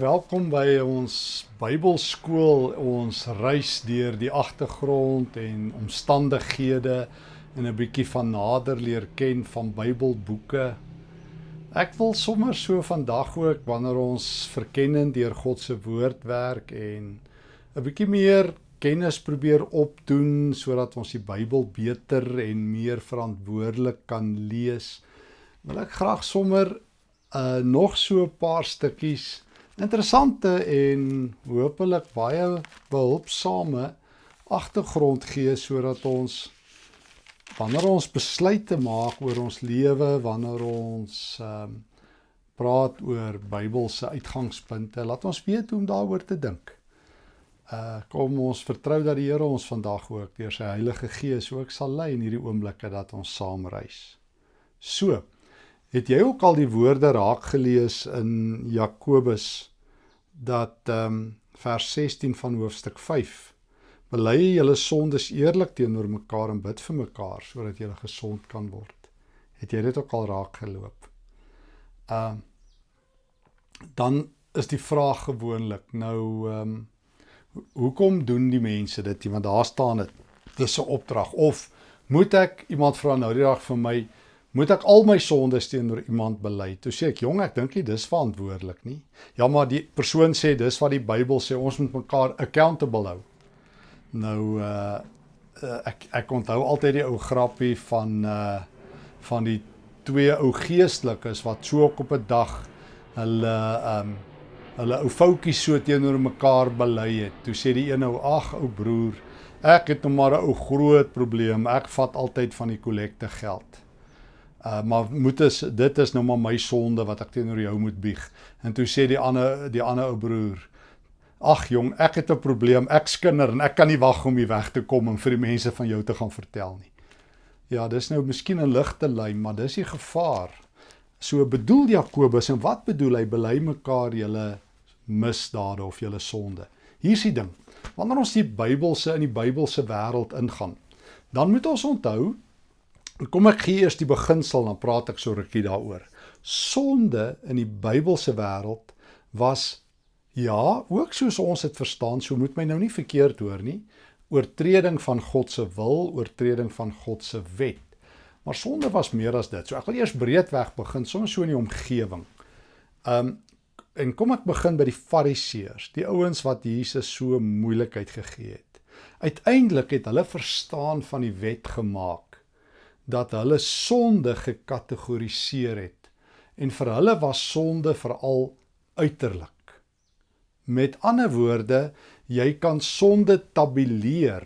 Welkom by ons Bybelskool. Ons reis deur die agtergrond en omstandighede en 'n bietjie van nader leer ken van Bybelboeke. Ek wil sommer so vandag ook wanneer ons verkenning deur God se woord werk en 'n bietjie meer kennis probeer opdoen sodat ons die Bybel beter en meer verantwoordelik kan lees. Wil ek graag sommer uh nog so 'n paar stukkies interessante en hopelik baie behulpsame agtergrond gee sodat ons wanneer ons besluite maak oor ons lewe, wanneer ons ehm um, praat oor Bybelse uitgangspunte, laat ons weet hoe om daaroor te dink. Uh kom ons vertrou dat die Here ons vandag ook deur sy Heilige Gees ook sal lei in hierdie oomblikke dat ons saam reis. So, het jy ook al die woorde raak gelees in Jakobus dat ehm um, vers 16 van hoofstuk 5 bely julle sondes eerlik teenoor mekaar en bid vir mekaar sodat julle gesond kan word. Het jy dit ook al raak geloop? Ehm uh, dan is die vraag gewoonlik nou ehm um, hoekom doen die mense dit? Want daar staan dit dis 'n opdrag of moet ek iemand vra nou die dag vir my moet ek al my sondes teenoor iemand bely. Toe sê ek, "Jong, ek dink nie dis verantwoordelik nie." Ja, maar die persoon sê dis wat die Bybel sê, ons moet mekaar accountable hou. Nou uh, uh ek ek onthou altyd die ou grappie van uh van die twee ou geestelikes wat so op 'n dag hulle um hulle ou foutjies so teenoor mekaar bely het. Toe sê die een ou, "Ag, ou broer, ek het nou maar 'n ou groot probleem. Ek vat altyd van die kollekte geld." Uh maar moet is dit is nou maar my sonde wat ek teenoor jou moet bieg. En toe sê die ander die ander ou broer: "Ag jong, ek het 'n probleem. Ek skinder en ek kan nie wag om hier weg te kom en vir die mense van jou te gaan vertel nie." Ja, dis nou miskien 'n ligte lyn, maar dis die gevaar. So bedoel Jakobus en wat bedoel hy? Bely mekaar julle misdade of julle sonde. Hier's die ding. Wanneer ons die Bybelse in die Bybelse wêreld ingaan, dan moet ons onthou Kom ek gee eers die beginsel dan praat ek so rukkie daaroor. Sonde in die Bybelse wêreld was ja, ook soos ons dit verstaan, so moet my nou nie verkeerd hoor nie, oortreding van God se wil, oortreding van God se wet. Maar sonde was meer as dit. So ek wil eers breedweg begin, soms so in die omgewing. Um en kom ek begin by die Fariseërs, die ouens wat Jesus so moeilikheid gegee het. Uiteindelik het hulle verstaan van die wet gemaak dat hulle sonde gekategoriseer het en vir hulle was sonde veral uiterlik. Met ander woorde, jy kan sonde tabuleer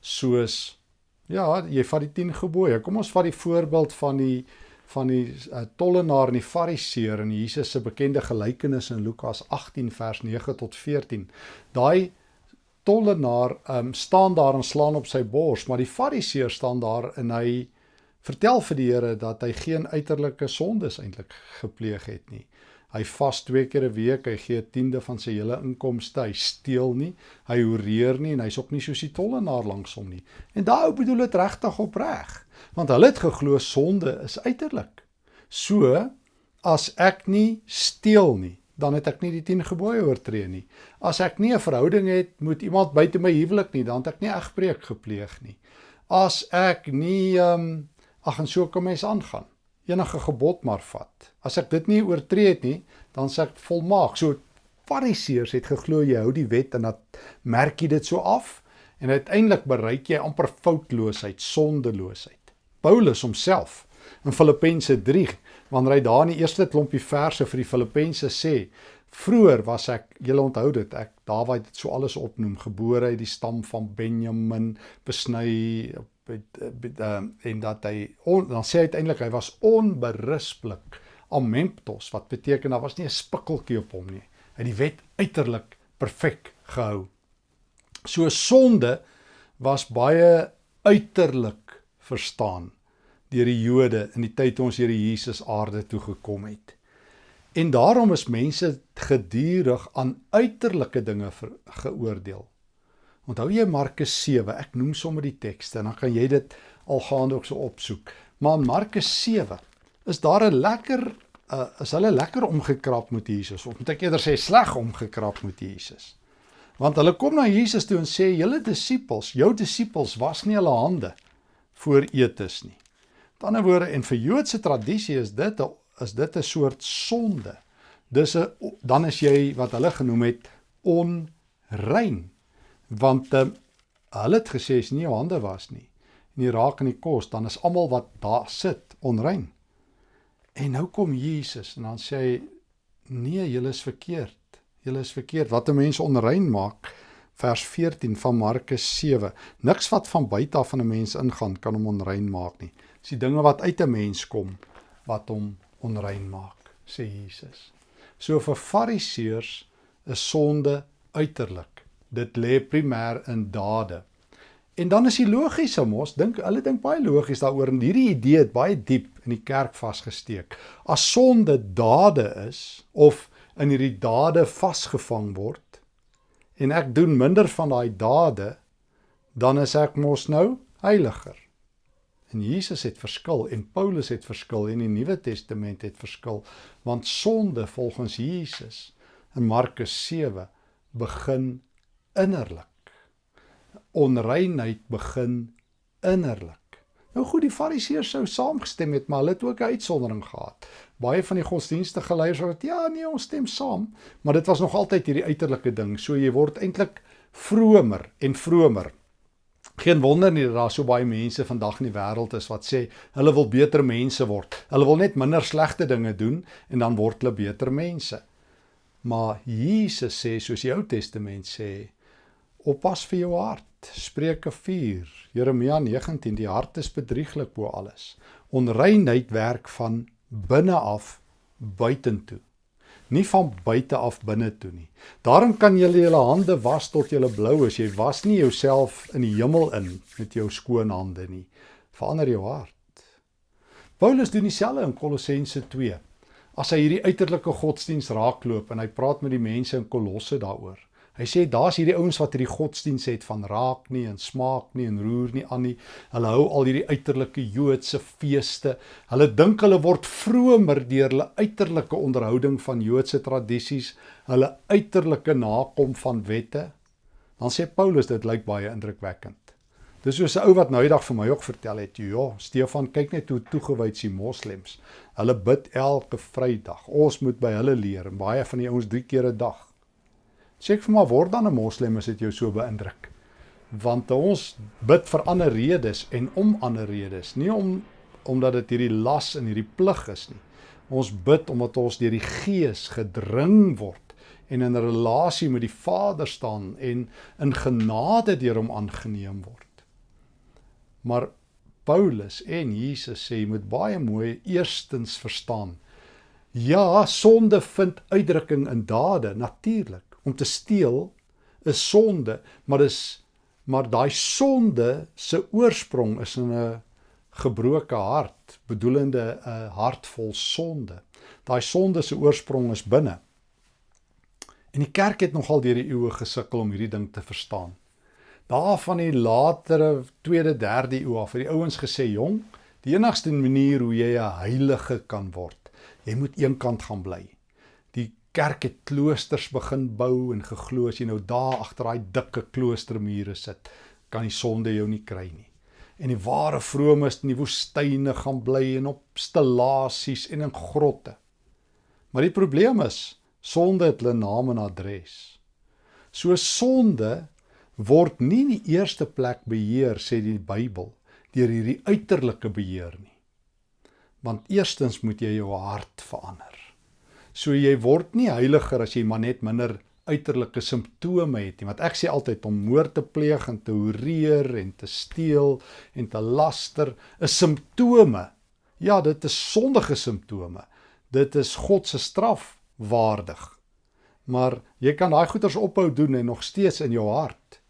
soos ja, jy vat die 10 gebooie. Kom ons vat die voorbeeld van die van die uh, tollenaar en die fariseer in Jesus se bekende gelykenis in Lukas 18 vers 9 tot 14. Daai tollenaar um, staan daar en slaan op sy bors, maar die fariseer staan daar en hy vertel vir die Here dat hy geen uiterlike sondes eintlik gepleeg het nie. Hy vas twee keer 'n week, hy gee 'n tiende van sy hele inkomste, hy steel nie, hy horeer nie en hy's ook nie soos die tollenaar langs hom nie. En daai bedoel dit regtig opreg, want hulle het geglo sonde is uiterlik. So as ek nie steel nie, dan het ek nie die 10 gebooie oortree nie. As ek nie 'n verhouding het met iemand buite my huwelik nie, dan het ek nie egbreek gepleeg nie. As ek nie ehm um, Ag en so kom mens aangaan. Enige gebod maar vat. As ek dit nie oortree het nie, dan sê ek volmaak. So Fariseërs het geglo jy hou die wet en dat merk jy dit so af en uiteindelik bereik jy amper foutloosheid, sondeloosheid. Paulus homself in Filippense 3, wanneer hy daar in die eerste klompie verse vir die Filippense sê, vroeër was ek, julle onthou dit, ek Dawid het so alles opnoem, gebore uit die stam van Benjamin, besny uh, en dat hy on, dan sê hy uiteindelik hy was onberispelik amemptos wat beteken daar was nie 'n spikkeltjie op hom nie. Hy die wet uiterlik perfek gehou. So sonde was baie uiterlik verstaan deur die Jode in die tyd toe ons Here Jesus aarde toe gekom het. En daarom is mense gedurig aan uiterlike dinge geoordeel Onthou jy Markus 7? Ek noem sommer die tekste en dan kan jy dit al gaande ook so opsoek. Maar in Markus 7 is daar 'n lekker uh, is hulle lekker omgekrap met Jesus of moet ek eerder sê sleg omgekrap met Jesus. Want hulle kom na Jesus toe en sê julle disippels, jou disippels was nie hulle hande voor eetes nie. Met ander woorde en vir Joodse tradisie is dit 'n is dit 'n soort sonde. Dis 'n dan is jy wat hulle genoem het onrein. Want um, hulle het gesê as nie jou hande was nie en jy raak in die kos, dan is almal wat daar sit onrein. En nou kom Jesus en dan sê hy nee, julle is verkeerd. Julle is verkeerd. Wat 'n mens onrein maak, vers 14 van Markus 7. Niks wat van buite af van 'n mens ingaan kan hom onrein maak nie. Dis die dinge wat uit 'n mens kom wat hom onrein maak, sê Jesus. So vir Fariseërs is sonde uiterlik. Dit lê primêr in dade. En dan is die logiese mos, dink hulle dink baie logies daaroor en hierdie idee het baie diep in die kerk vasgesteek. As sonde dade is of in hierdie dade vasgevang word, en ek doen minder van daai dade, dan is ek mos nou heiliger. En Jesus het verskil en Paulus het verskil en die Nuwe Testament het verskil want sonde volgens Jesus in Markus 7 begin innerlik. Onreinheid begin innerlik. Nou goed, die Fariseërs sou saamgestem het, maar hulle het ook 'n uitsondering gehad. Baie van die godsdienstige leiers het ja, nee, ons stem saam, maar dit was nog altyd hierdie uiterlike ding. So jy word eintlik vromer en vromer. Geen wonder nie dat daar so baie mense vandag in die wêreld is wat sê hulle wil beter mense word. Hulle wil net minder slegte dinge doen en dan word hulle beter mense. Maar Jesus sê soos die Ou Testament sê, oppas vir jou hart. Spreuke 4, Jeremia 19, die hart is bedrieglik bo alles. Onreinheid werk van binne af buitentoe. Nie van buite af binne toe nie. Daarom kan jy julle hande was tot julle blou as jy was nie jouself in die hemel in met jou skoon hande nie. Verander jou hart. Paulus doen dieselfde in Kolossense 2. As hy hierdie uiterlike godsdiens raakloop en hy praat met die mense in Kolosse daaroor. Hy sê daar's hierdie ouens wat hierdie godsdiens het van raak nie en smaak nie en roer nie aan nie. Hulle hou al hierdie uiterlike Joodse feeste. Hulle dink hulle word vromer deur hulle uiterlike onderhouding van Joodse tradisies, hulle uiterlike nakom van wette. Dan sê Paulus dit lyk baie indrukwekkend. Dis soos 'n ou wat nou eendag vir my ook vertel het, ja, Stefan, kyk net hoe toegewyd is die moslems. Hulle bid elke Vrydag. Ons moet by hulle leer en baie van die ouens drie keer 'n dag. Sê ek vir maar word dan 'n moslem as dit jou so beïndruk. Want ons bid vir ander redes en om ander redes, nie om omdat dit hierdie las en hierdie plig is nie. Ons bid omdat ons deur die Gees gedring word en in 'n relasie met die Vader staan en in genade deur hom aangeneem word. Maar Paulus en Jesus sê jy moet baie mooi eerstens verstaan. Ja, sonde vind uitdrukking in dade natuurlik om te steel is sonde, maar dis maar daai sonde se oorsprong is in 'n gebroke hart, bedoelende 'n hart vol sonde. Daai sonde se oorsprong is binne. En die kerk het nogal deur die eeue gesukkel om hierdie ding te verstaan. Daar van die latere 2de, 3de eeu af het die ouens gesê, "Jong, die enigste manier hoe jy 'n heilige kan word, jy moet eenkant gaan bly." Kerk het kloosters begin bou en geglo as jy nou daar agter daai dikke kloostermure sit, kan die sonde jou nie kry nie. En die ware vromes in die woestyne gaan bly en op stellasies en in grotte. Maar die probleem is, sonde het hulle naam en adres. So sonde word nie in die eerste plek beheer sê die Bybel deur hierdie uiterlike beheer nie. Want eerstens moet jy jou hart verander. So jy word nie heiliger as jy maar net minder uiterlike simptome het nie. Want ek sê altyd om moord te pleeg en te hoereer en te steel en te laster is simptome. Ja, dit is sondige simptome. Dit is God se straf waardig. Maar jy kan daai goeters ophou doen en nog steeds in jou hart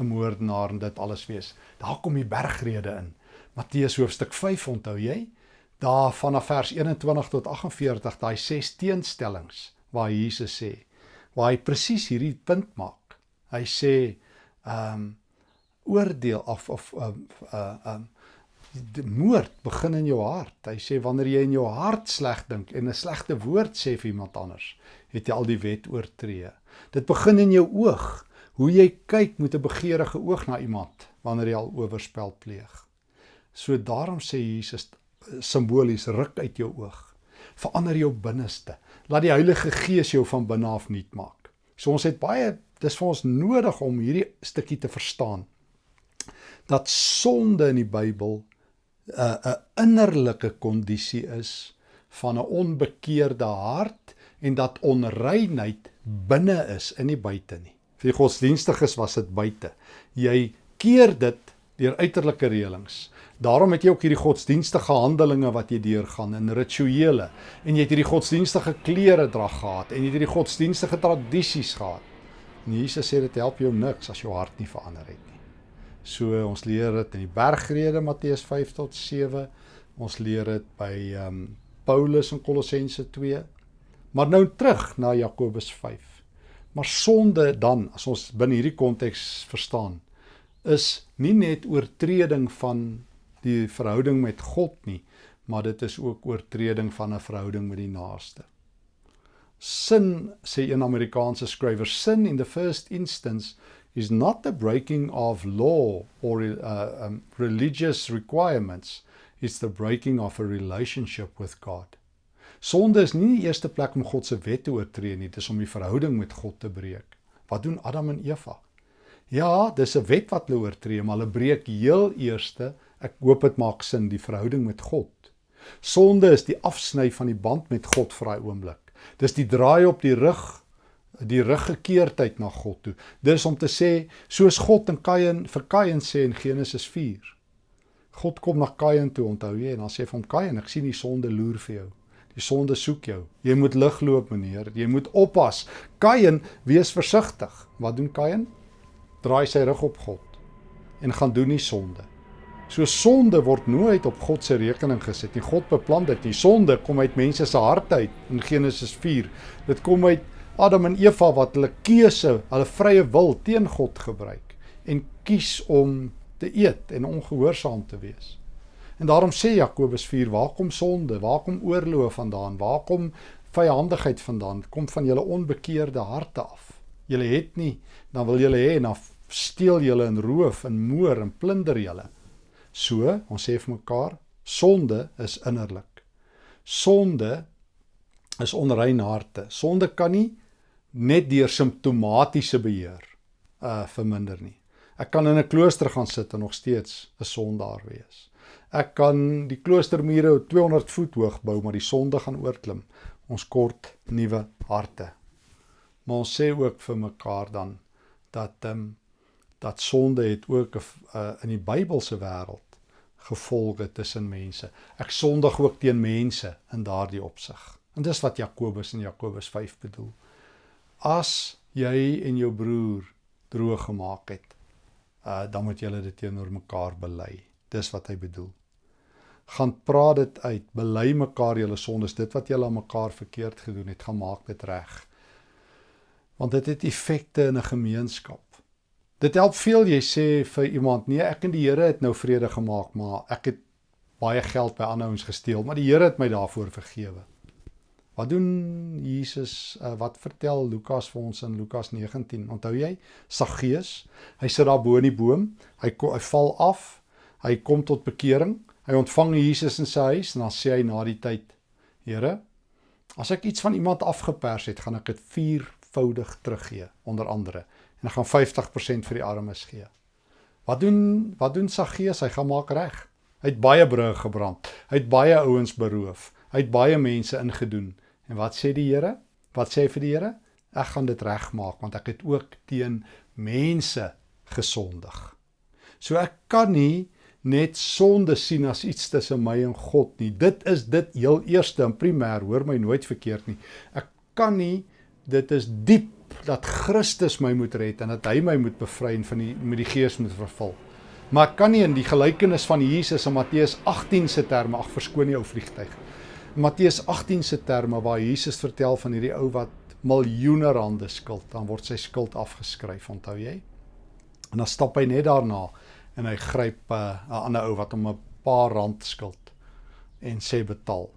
'n moordenaar en dit alles wees. Daar kom die bergrede in. Matteus hoofstuk 5 onthou jy? Daar vanaf vers 21 tot 48 daai ses teenstellings waar Jesus sê waar hy presies hierdie punt maak. Hy sê ehm um, oordeel of of ehm um, uh, um, die moord begin in jou hart. Hy sê wanneer jy in jou hart sleg dink en 'n slegte woord sê vir iemand anders, het jy al die wet oortree. Dit begin in jou oog. Hoe jy kyk met 'n begeerige oog na iemand wanneer jy al oorspel pleeg. So daarom sê Jesus simbolies ruk uit jou oog. Verander jou binneste. Laat die Heilige Gees jou van binne af nuut maak. So ons het baie dis vir ons nodig om hierdie stukkie te verstaan dat sonde in die Bybel 'n uh, 'n innerlike kondisie is van 'n onbekeerde hart en dat onreinheid binne is in die buite nie. Vir die godsdienstiges was dit buite. Jy keer dit deur uiterlike reëlings. Daarom het jy ook hierdie godsdienstige handelinge wat jy deurgaan in rituele en jy het hierdie godsdienstige klere dra gehad en jy het hierdie godsdienstige tradisies gehad. En Jesus sê dit help jou niks as jou hart nie verander het nie. So ons leer dit in die bergrede Matteus 5 tot 7. Ons leer dit by ehm um, Paulus in Kolossense 2. Maar nou terug na Jakobus 5. Maar sonde dan, as ons binne hierdie konteks verstaan, is nie net oortreding van die verhouding met God nie, maar dit is ook oortreding van 'n verhouding met die naaste. Sin sê 'n Amerikaanse skrywer, sin in the first instance is not the breaking of law or uh, um, religious requirements, it's the breaking of a relationship with God. Sonde is nie die eerste plek om God se wet te oortree nie, dit is om die verhouding met God te breek. Wat doen Adam en Eva? Ja, dis 'n wet wat hulle oortree, maar hulle breek heel eerste, ek hoop dit maak sin, die verhouding met God. Sonde is die afsny van die band met God vir daai oomblik. Dis die draai op die rug, die ruggekeerdheid na God toe. Dis om te sê, soos God in Kain vir Kain sê in Genesis 4. God kom na Kain toe, onthou jy, en dan sê vir hom Kain, ek sien die sonde loer vir jou. Die sonde soek jou. Jy moet lig loop, meneer. Jy moet oppas. Kain, wees versigtig. Wat doen Kain? Draai sy rug op God en gaan doen nie sonde. So sonde word nooit op God se rekening gesit nie. God beplan dit. Die sonde kom uit mense se harte uit in Genesis 4. Dit kom uit Adam en Eva wat hulle keuse, hulle vrye wil teen God gebruik en kies om te eet en ongehoorsaam te wees. En daarom sê Jakobus 4, waar kom sonde? Waar kom oorlog vandaan? Waar kom vyandigheid vandaan? Kom van julle onbekeerde harte af. Julle het nie, dan wil julle hê en dan steel julle en roof en moor en plunder julle. So, ons sê vir mekaar, sonde is innerlik. Sonde is onrein harte. Sonde kan nie net deur simptomatiese beheer uh verminder nie. Ek kan in 'n klooster gaan sit en nog steeds 'n sondaar wees. Ek kan die kloostermure 200 voet hoog bou, maar die sonde gaan oorklim. Ons kort nuwe harte. Maar ons sê ook vir mekaar dan dat ehm um, dat sonde het ook 'n uh, in die Bybelse wêreld gevolge tussen mense. Ek sondig ook teen mense in daardie opsig. En dis wat Jakobus in Jakobus 5 bedoel. As jy en jou broer droog gemaak het, uh, dan moet julle dit teenoor mekaar bely. Dis wat hy bedoel gaan praat dit uit, bely mekaar julle sondes, dit wat julle aan mekaar verkeerd gedoen het, gaan maak dit reg. Want dit het effekte in 'n gemeenskap. Dit help veel jy sê vir iemand, nee, ek en die Here het nou vrede gemaak, maar ek het baie geld by ander ouens gesteel, maar die Here het my daarvoor vergewe. Wat doen Jesus? Uh, wat vertel Lukas vir ons in Lukas 19? Onthou jy? Saggeus, hy sit daar bo in die boom, hy hy val af, hy kom tot bekering Hy ontvang Jesus in sy huis en dan sê hy na die tyd: Here, as ek iets van iemand afgepers het, gaan ek dit viervoudig teruggee, onder andere, en ek gaan 50% vir die armes gee. Wat doen wat doen Saggeus? Hy gaan maak reg. Hy het baie brûe gebrand. Hy het baie ouens beroof. Hy het baie mense ingedoen. En wat sê die Here? Wat sê hy vir die Here? Ek gaan dit regmaak want ek het ook teen mense gesondig. So ek kan nie net sonde sien as iets tussen my en God nie. Dit is dit heel eerste en primêr, hoor my nooit verkeerd nie. Ek kan nie dit is diep dat Christus my moet red en dat hy my moet bevry en van die met die gees moet vervul. Maar ek kan nie in die gelykenis van Jesus in Matteus 18 se terme, ag verskoon die ou vliegtyg. Matteus 18 se terme waar Jesus vertel van hierdie ou wat miljoene rande skuld, dan word sy skuld afgeskryf, onthou jy? En dan stap hy net daarna en hy gryp 'n uh, ander ou wat hom 'n paar rand skuld en sê betaal.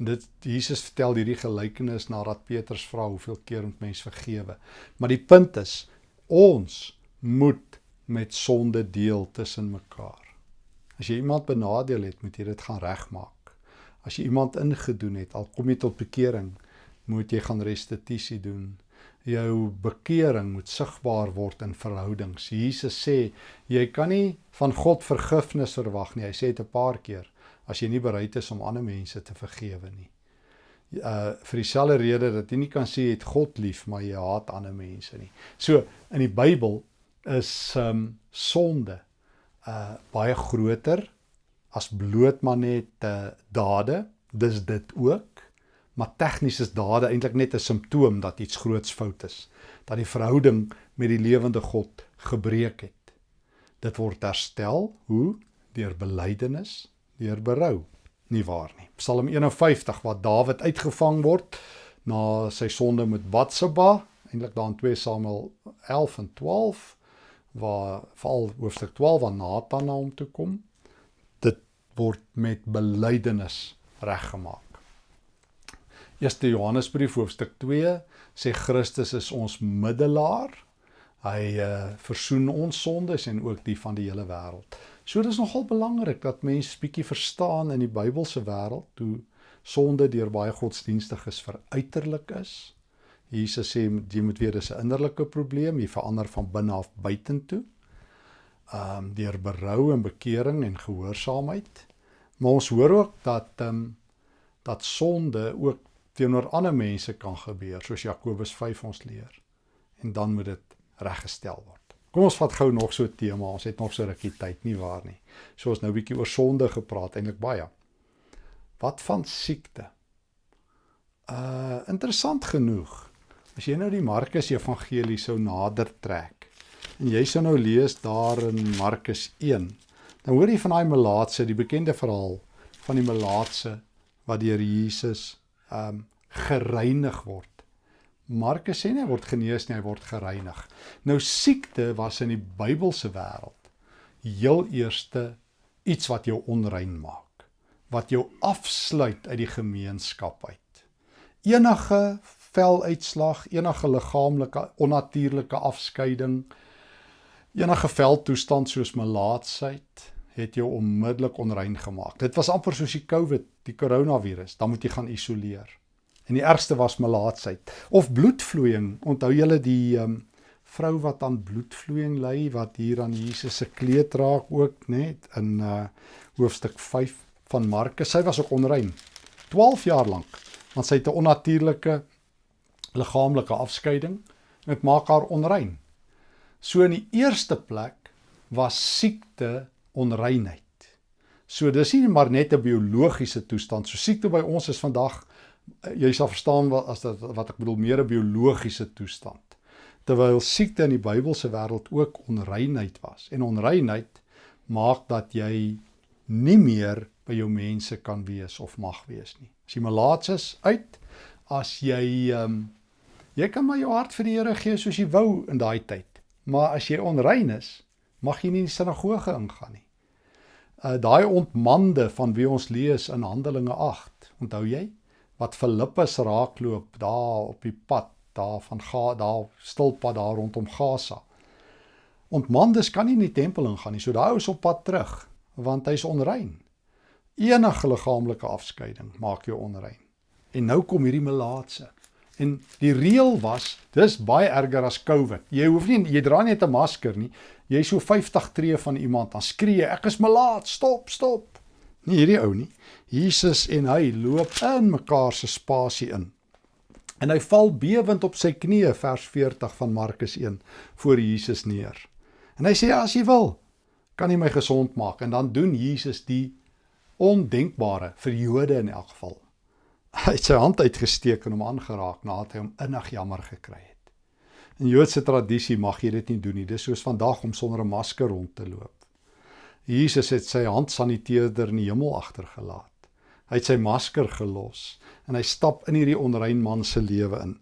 En dit Jesus vertel hierdie gelykenis nadat Petrus vra hoeveel keer moet mens vergewe. Maar die punt is ons moet met sonde deel tussen mekaar. As jy iemand benadeel het, moet jy dit gaan regmaak. As jy iemand ingedoen het, al kom jy tot bekering, moet jy gaan restituisie doen. Jou bekering moet sigbaar word in verhoudings. Jesus sê jy kan nie van God vergifnis verwag nie. Hy sê dit 'n paar keer as jy nie bereid is om ander mense te vergewe nie. Uh vir dieselfde rede dat jy nie kan sê jy het God lief maar jy haat ander mense nie. So in die Bybel is um sonde uh baie groter as bloot maar net uh, dade. Dis dit ook. Maar tegnies is dade eintlik net 'n simptoom dat iets groots fout is. Dat die verhouding met die lewende God gebreek het. Dit word herstel hoe deur belydenis deur berou. Nie waar nie. Psalm 51 waar Dawid uitgevang word na sy sonde met Batsheba, eintlik daar in 2 Samuel 11 en 12 waar veral hoofstuk 12 waar Nathan na hom toe kom. Dit word met belydenis reggemaak. Eerste Johannesbrief hoofstuk 2 sê Christus is ons middelaar. Hy uh, versoen ons sondes en ook die van die hele wêreld. So dis nogal belangrik dat mense bietjie verstaan in die Bybelse wêreld hoe sonde deur baie godsdienstiges veruiterlik is. Jesus sê jy moet weet dis 'n innerlike probleem, jy verander van binne af buitentoe. Ehm um, deur berou en bekering en gehoorsaamheid. Maar ons hoor ook dat ehm um, dat sonde ook teenoor ander mense kan gebeur, soos Jakobus 5 ons leer. En dan moet dit reggestel word. Kom ons vat gou nog so 'n tema. Ons het nog so rukkie tyd, nie waar nie. So ons nou 'n bietjie oor sonde gepraat, eintlik baie. Wat van siekte? Uh interessant genoeg. As jy nou die Markus Evangelie sou nader trek en jy sou nou lees daar in Markus 1, dan hoor jy van daai melaatse, die bekende verhaal van die melaatse wat deur Jesus um gereinig word. Markus sê nie hy word genees nie, hy word gereinig. Nou siekte was in die Bybelse wêreld heel eerste iets wat jou onrein maak, wat jou afsluit uit die gemeenskap uit. Enige veluitslag, enige liggaamlike onnatuurlike afskeiding, enige veldtoestand soos melaatsheid het jou onmiddellik onrein gemaak. Dit was amper soos die COVID, die koronavirus, dan moet jy gaan isoleer. En die ergste was melaatsheid of bloedvloeiing. Onthou julle die um, vrou wat aan bloedvloeiing ly wat hier aan Jesus se kleed raak ook net in uh, hoofstuk 5 van Markus. Sy was ook onrein 12 jaar lank want sy het 'n onnatuurlike liggaamlike afskeiding. Dit maak haar onrein. So in die eerste plek was siekte onreinheid. So dis nie maar net 'n biologiese toestand. So siekte by ons is vandag jy sal verstaan wat as dit wat ek bedoel meer 'n biologiese toestand. Terwyl siekte in die Bybelse wêreld ook onreinheid was. En onreinheid maak dat jy nie meer by jou mense kan wees of mag wees nie. As jy malaats is uit, as jy ehm um, jy kan maar jou hart vir die Here gee soos jy wou in daai tyd. Maar as jy onrein is, mag jy nie in die sinagoge ingaan nie. Uh daai ontmande van wie ons lees in Handelinge 8, onthou jy? Wat Filippus raakloop daar op die pad daar van Ga daar stilpad daar rondom Gaza. Ontmandes kan nie in die tempel ingaan nie. So daai ou is op pad terug want hy's onrein. Enige liggaamlike afskeiding maak jou onrein. En nou kom hierdie melaatse. En die reël was, dis baie erger as COVID. Jy hoef nie jy dra net 'n masker nie. Jy so 50 tree van iemand dan skree ek is melaat, stop, stop. Nie hierdie ou nie. Jesus en hy loop in mekaar se spasie in. En hy val bewend op sy knieë vers 40 van Markus 1 voor Jesus neer. En hy sê as jy wil, kan jy my gesond maak en dan doen Jesus die ondenkbare vir Jode in elk geval. Hy het sy hand uitgesteek en hom aangeraak nadat hy hom innig jammer gekry het. In Joodse tradisie mag jy dit nie doen nie. Dis soos vandag om sonder 'n masker rond te loop. Jesus het sy handsaniteerder in die hemel agtergelaat. Hy het sy masker gelos en hy stap in hierdie onrein man se lewe in.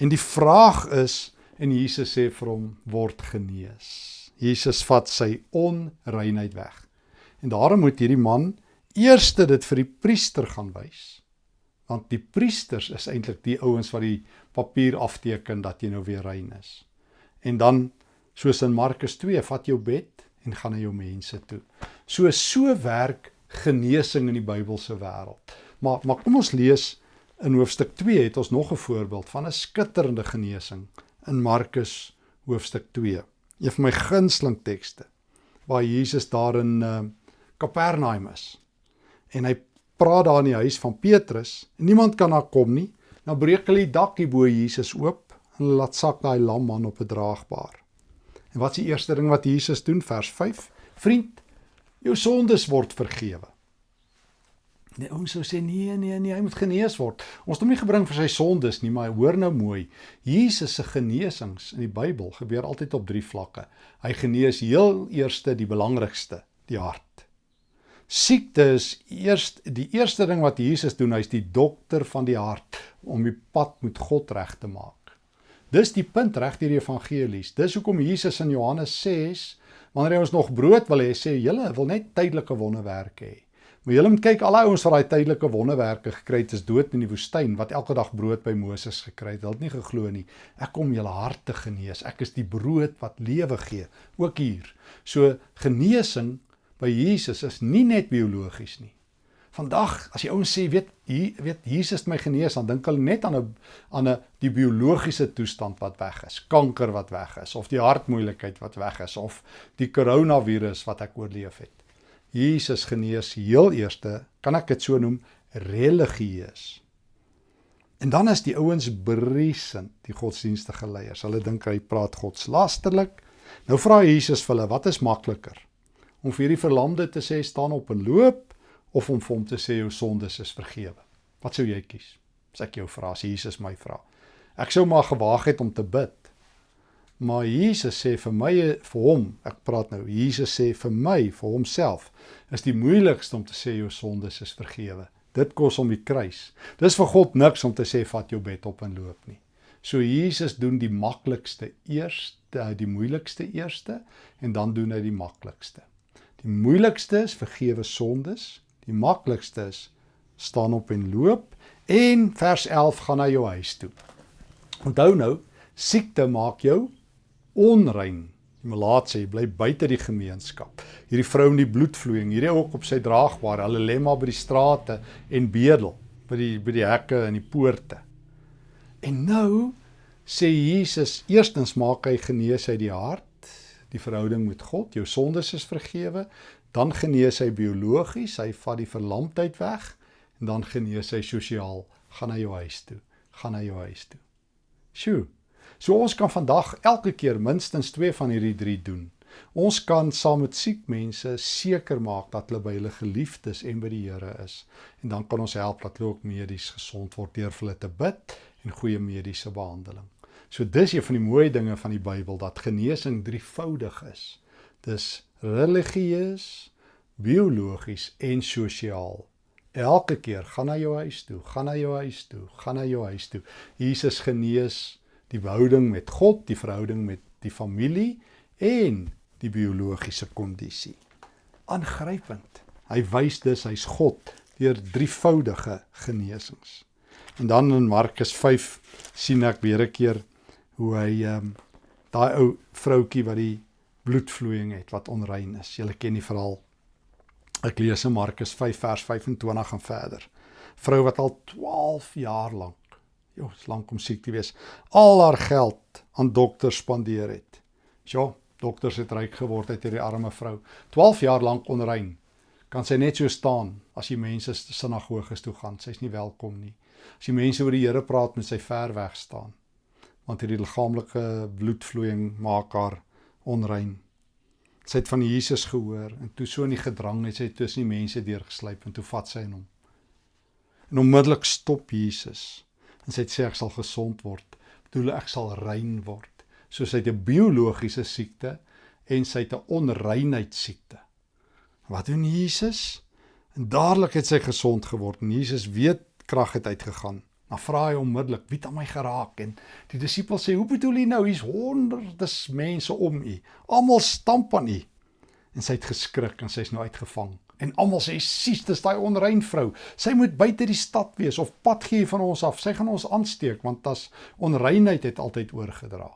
En die vraag is en Jesus sê vir hom word genees. Jesus vat sy onreinheid weg. En daarom moet hierdie man eerste dit vir die priester gaan wys. Want die priesters is eintlik die ouens wat die papier afteken dat jy nou weer rein is. En dan soos in Markus 2, vat jou bed en gaan na jou mense toe. So so werk genesing in die Bybelse wêreld. Maar maar kom ons lees in hoofstuk 2 het ons nog 'n voorbeeld van 'n skitterende genesing in Markus hoofstuk 2. Een van my gunsteling tekste waar Jesus daar in uh, Kapernaum is. En hy praat daar in die huis van Petrus en niemand kan daar kom nie. Nou breek hulle die dak hier bo Jesus oop en laat sak daai lam man op 'n draagbaar. En wat is die eerste ding wat Jesus doen vers 5? Vriend, jou sondes word vergewe. Die ouens sou sê nee nee nee, hy moet genees word. Ons het hom nie gebring vir sy sondes nie, maar hoor nou mooi. Jesus se genesings in die Bybel gebeur altyd op drie vlakke. Hy genees heel eerste die belangrikste, die hart. Siekte is eers die eerste ding wat Jesus doen, hy's die dokter van die hart om die pad met God reg te maak. Dis die punt reg deur die evangelies. Dis hoekom Jesus in Johannes 6 wanneer hy ons nog brood wil hê, sê julle wil net tydelike wonderwerke hê. Maar julle moet kyk, al daai ouens wat daai tydelike wonderwerke gekry het, is dood in die woestyn wat elke dag brood by Moses gekry het. Hulle het nie geglo nie. Ek kom julle harte genees. Ek is die brood wat lewe gee, ook hier. So genesing by Jesus is nie net biologies nie. Vandag as jy ouens sê weet hier weet Jesus my genees dan dink hulle net aan 'n aan 'n die biologiese toestand wat weg is, kanker wat weg is of die hartmoeilikheid wat weg is of die koronavirus wat ek oorleef het. Jesus genees heel eerste, kan ek dit so noem, religieus. En dan is die ouens briesend, die godsdienstige leiers. Hulle dink hy praat godslasterlik. Nou vra Jesus vir hulle, wat is makliker? Om vir hierdie verlamde te sê staan op en loop of om vir hom te sê jou sondes is vergewe? Wat sou jy kies? As ek jou vra, as Jesus my vra. Ek sou maar gewaag het om te bid. Maar Jesus sê vir my vir hom, ek praat nou, Jesus sê vir my, vir homself, is die moeilikste om te sê jou sondes is vergewe. Dit kos hom die kruis. Dis vir God niks om te sê vat jou bed op en loop nie. So Jesus doen die maklikste eers, die moeilikste eerste en dan doen hy die maklikste. Die moeilikste is vergewe sondes, die maklikste is staan op en loop en vers 11 gaan na jou huis toe. Onthou nou, siekte maak jou onrein. Die melaat sê bly buite die gemeenskap. Hierdie vrou in die bloedvloeiing, hierdie ook op sy draagbaar, hulle lê maar by die strate en bedel by die by die hekke en die poorte. En nou sê Jesus, eerstens maak hy genees uit die hart, die verhouding met God, jou sondes is vergewe, dan genees hy biologies, hy vat die verlamdheid weg en dan genees hy sosiaal, gaan na jou huis toe, gaan na jou huis toe. Sjoe. So ons kan vandag elke keer minstens 2 van hierdie 3 doen. Ons kan saam met siek mense seker maak dat hulle by hulle geliefdes en by die Here is. En dan kan ons help dat hulle ook medies gesond word deur vir hulle te bid en goeie mediese behandeling. So dis een van die mooi dinge van die Bybel dat genesing drievoudig is. Dis religieus, biologies en sosiaal. Elke keer gaan na jou huis toe, gaan na jou huis toe, gaan na jou huis toe. Jesus genees die verhouding met God, die verhouding met die familie en die biologiese kondisie. Aangrypend. Hy wys dus hy's God deur drievoudige genesings. En dan in Markus 5 sien ek weer 'n keer hoe hy ehm um, daai ou vroutkie wat die bloedvloeiing het wat onrein is. Julle ken die verhaal. Ek lees in Markus 5 vers 25 en verder. Vrou wat al 12 jaar lank is lank om siek te wees. Al haar geld aan dokters spandeer het. Ja, dokters het ryk geword uit hierdie arme vrou. 12 jaar lank onrein. Kan sy net so staan as die mense sinagoges toe gaan. Sy's nie welkom nie. As die mense oor die Here praat, moet sy ver weg staan. Want hierdie liggaamlike bloedvloeiing maak haar onrein. Sy het van Jesus gehoor en toe so in die gedrang het sy tussen die mense deurgesluip en toe vat sy hom. En onmiddellik stop Jesus en sy het sê ek sal gesond word. Bedoel ek sal rein word. So sy het 'n biologiese siekte en sy het 'n onreinheid siekte. Wat doen Jesus? En dadelik het sy gesond geword en Jesus weet krag het uitgegaan. Dan vra hy onmiddellik, "Wie het aan my geraak?" En die disipels sê, "Hoe bedoel jy nou? Hier's honderde mense om u. Almal stamp aan u." En sy het geskrik en sy's nou uitgevang. En almal sê sies dis daai onrein vrou. Sy moet buite die stad wees of pad gee van ons af. Sy gaan ons aansteek want as onreinheid het altyd oorgedra.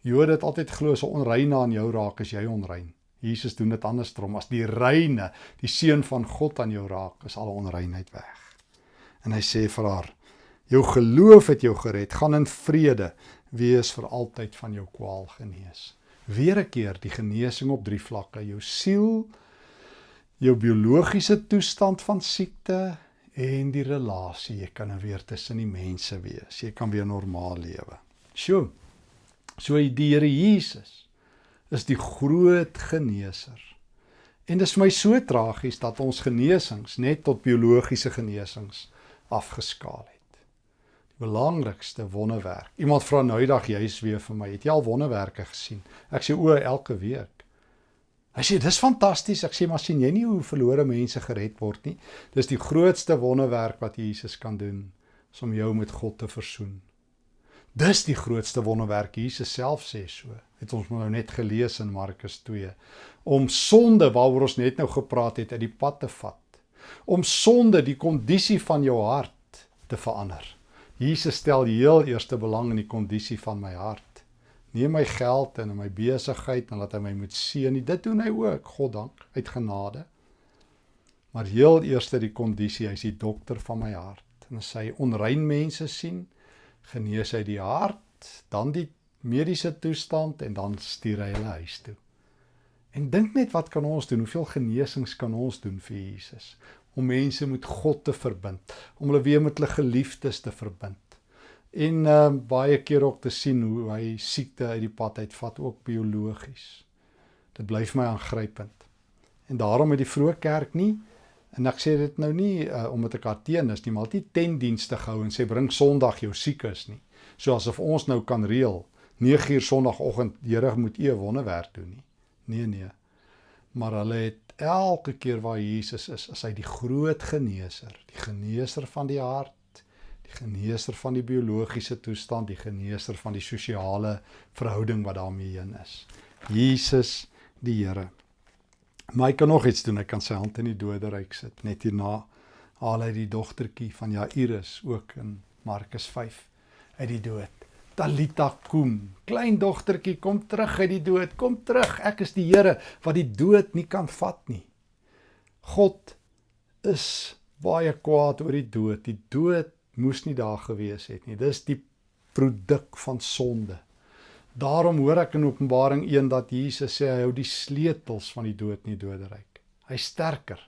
Jode het altyd glo as 'n onreine aan jou raak, is jy onrein. Jesus doen dit andersom. As die reine, die seun van God aan jou raak, is alle onreinheid weg. En hy sê vir haar: "Jou geloof het jou gered. Gaan in vrede. Wees vir altyd van jou kwaal genees." Weer 'n keer die genesing op drie vlakke: jou siel, jou biologiese toestand van siekte en die relasie. Jy kan nou weer tussen die mense wees. Jy kan weer normaal lewe. Sjoe. So die Here Jesus is die groot geneeser. En dit is vir my so tragies dat ons genesings net tot biologiese genesings afgeskaal het. Belangrikste wonderwerk. Iemand vra nou die dag juis weer vir my, het jy al wonderwerke gesien? Ek sê o, elke week. Hy sê dis fantasties. Ek sê maar sien jy nie hoe verlore mense gered word nie? Dis die grootste wonderwerk wat Jesus kan doen, is om jou met God te versoen. Dis die grootste wonderwerk. Jesus self sê so. Het ons nou net gelees in Markus 2 om sonde waaroor ons net nou gepraat het uit die pad te vat. Om sonde die kondisie van jou hart te verander. Jesus stel heel eerste belang in die kondisie van my hart. Nie my geld en my besigheid en laat hy my moet seën. Dit doen hy ook, God dank, uit genade. Maar heel eerste die kondisie, hy's die dokter van my hart. En as hy onrein mense sien, genees hy die hart, dan die mediese toestand en dan stuur hy hulle huis toe. En dink net wat kan ons doen? Hoeveel genesings kan ons doen vir Jesus? Om mense met God te verbind, om hulle weer met hulle geliefdes te verbind. En uh baie keer ook te sien hoe hy siekte uit die pad uitvat ook biologies. Dit bly vir my aangrypend. En daarom het die vroeë kerk nie En ek sê dit nou nie uh, omdat ek haar teen is nie, maar dit tendienste gehou en sê bring Sondag jou siekes nie. So asof ons nou kan reël 9 uur Sondagoggend Here moet u wonderwerk doen nie. Nee nee. Maar hulle het elke keer waar Jesus is, is hy die groot geneeser, die geneeser van die hart, die geneeser van die biologiese toestand, die geneeser van die sosiale verhouding wat daarmee heen is. Jesus die Here. Maar hy kan nog iets doen. Hy kan sy hand in die doderyk sit. Net hierna haal hy die dogtertjie van Jairus ook in Markus 5 uit die dood. Talita kum. Klein dogtertjie, kom terug uit die dood. Kom terug. Ek is die Here wat die dood nie kan vat nie. God is baie kwaad oor die dood. Die dood moes nie daar gewees het nie. Dis die produk van sonde. Daarom hoor ek in Openbaring 1 dat Jesus sê hy hou die sleutels van die dood en die doderyk. Hy's sterker,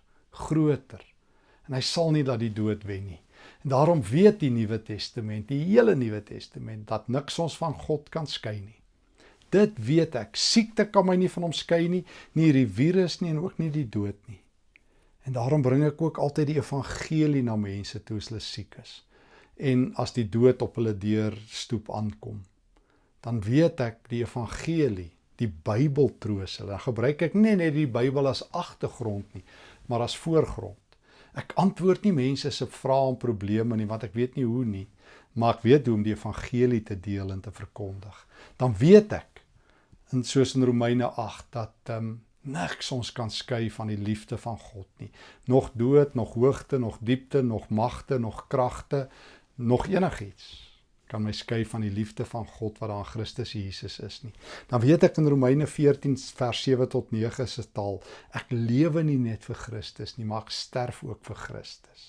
groter en hy sal nie dat die dood wen nie. Daarom weet die Nuwe Testament, die hele Nuwe Testament dat niks ons van God kan skei nie. Dit weet ek. Siekte kan my nie van hom skei nie, nie die virus nie en ook nie die dood nie. En daarom bring ek ook altyd die evangelie na mense toe as hulle siek is. En as die dood op hulle deur stoep aankom dan weet ek die evangelie, die Bybel troos hulle. Dan gebruik ek nie net die Bybel as agtergrond nie, maar as voorgrond. Ek antwoord nie mense se vrae en probleme nie, want ek weet nie hoe nie, maar ek weet hoe om die evangelie te deel en te verkondig. Dan weet ek en soos in Romeine 8 dat ehm um, niks ons kan skei van die liefde van God nie. Nog dood, nog hoogte, nog diepte, nog magte, nog kragte, nog enigiets kan my skei van die liefde van God wat daar in Christus Jesus is nie. Dan weet ek in Romeine 14 vers 7 tot 9 se taal, ek lewe nie net vir Christus nie, maar ek sterf ook vir Christus.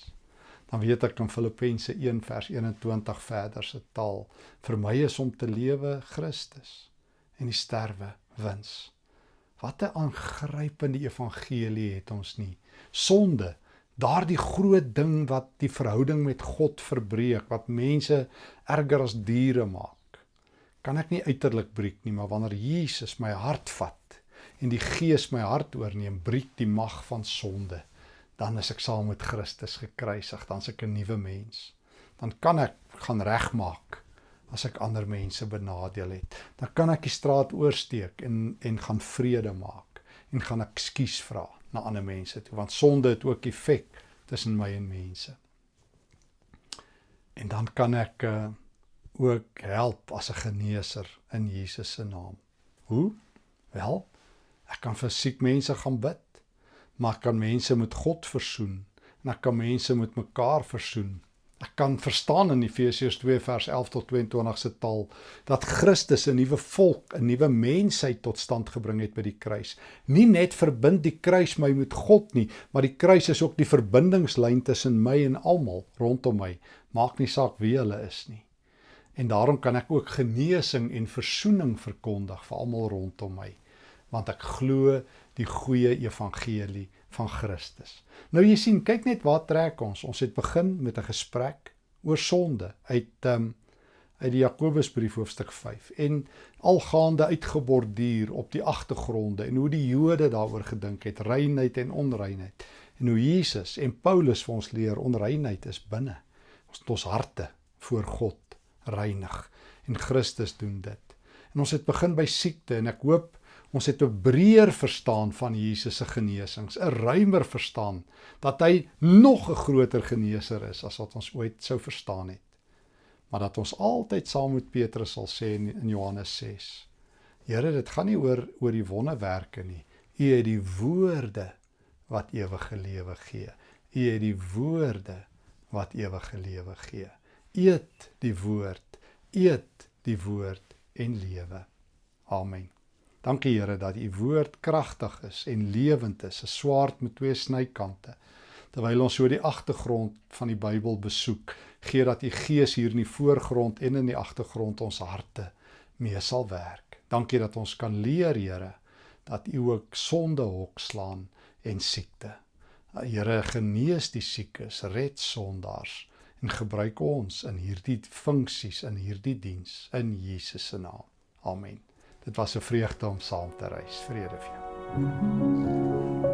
Dan weet ek in Filippense 1 vers 21 verder se taal, vir my is om te lewe Christus en die sterwe wins. Wat 'n aangrypende evangelie het ons nie. Sonde daardie groot ding wat die verhouding met God verbreek, wat mense erger as diere maak. Kan ek nie uiterlik breek nie, maar wanneer Jesus my hart vat en die Gees my hart oorneem, breek die mag van sonde. Dan is ek saam met Christus gekruisig, dan's ek 'n nuwe mens. Dan kan ek gaan regmaak as ek ander mense benadeel het. Dan kan ek die straat oorsteek en en gaan vrede maak en gaan ek skuis vra na ander mense toe want sonde het ook effek tussen my en mense. En dan kan ek uh, ook help as 'n geneeser in Jesus se naam. Hoe? Wel, Ek kan vir siek mense gaan bid, maar ek kan mense met God versoen en ek kan mense met mekaar versoen. Ek kan verstaan in Efesiërs 2 vers 11 tot 22 se taal dat Christus 'n nuwe volk, 'n nuwe mensheid tot stand gebring het by die kruis. Nie net verbind die kruis my met God nie, maar die kruis is ook die verbindingslyn tussen my en almal rondom my. Maak nie saak wie hulle is nie. En daarom kan ek ook genesing en verzoening verkondig vir almal rondom my, want ek glo die goeie evangelie van Christus. Nou jy sien, kyk net waar trek ons. Ons het begin met 'n gesprek oor sonde uit um uit die Jakobusbrief hoofstuk 5 en algaande uitgeborduur op die agtergronde en hoe die Jode daaroor gedink het, reinheid en onreinheid. En hoe Jesus en Paulus vir ons leer onreinheid is binne ons ons harte voor God reinig en Christus doen dit. En ons het begin by siekte en ek hoop Ons het 'n breër verstaan van Jesus se genesings, 'n ruimer verstaan dat hy nog 'n groter geneser is as wat ons ooit sou verstaan het. Maar dat ons altyd saam met Petrus sal sê in Johannes 6. Here, dit gaan nie oor oor die wonderwerke nie. U het die woorde wat ewige lewe gee. U het die woorde wat ewige lewe gee. Eet die woord, eet die woord en lewe. Amen. Dankie Here dat u woord kragtig is en lewend is, 'n swaard met twee snykante. Terwyl ons so die agtergrond van die Bybel besoek, gee dat u Gees hier in die voorgrond en in die agtergrond ons harte mee sal werk. Dankie dat ons kan leer, Here, dat u ook sonde hok slaan en siekte. Here, genees die siekes, red sondaars en gebruik ons in hierdie funksies in hierdie diens in Jesus se naam. Amen. Dit was 'n vreugde om saam te reis. Vrede vir jou.